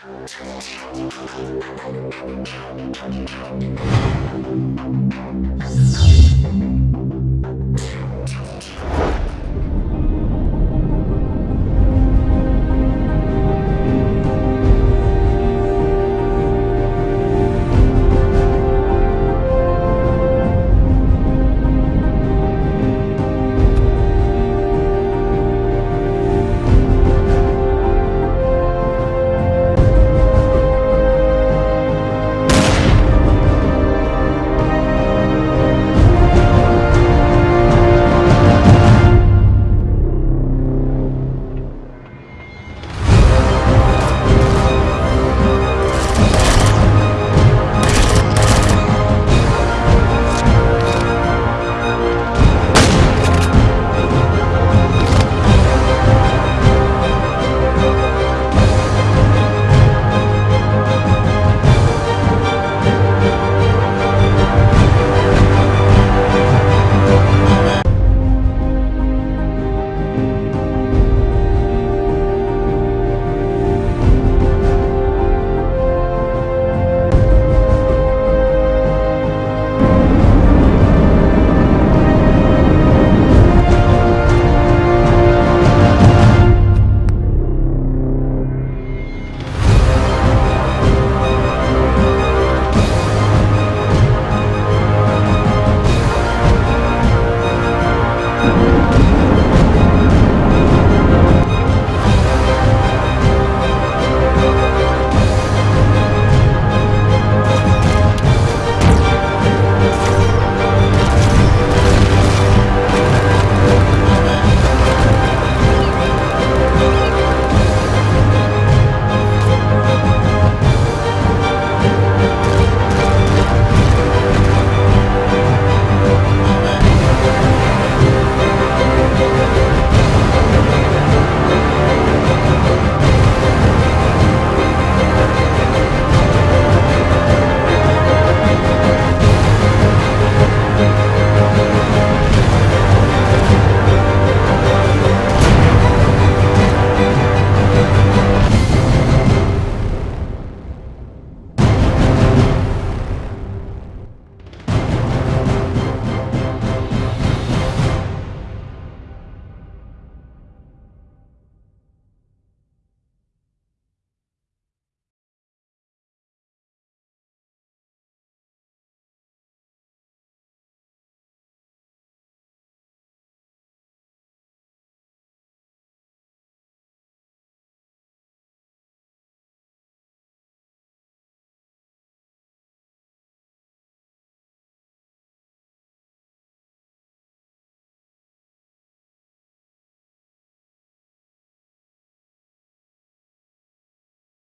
Let's go.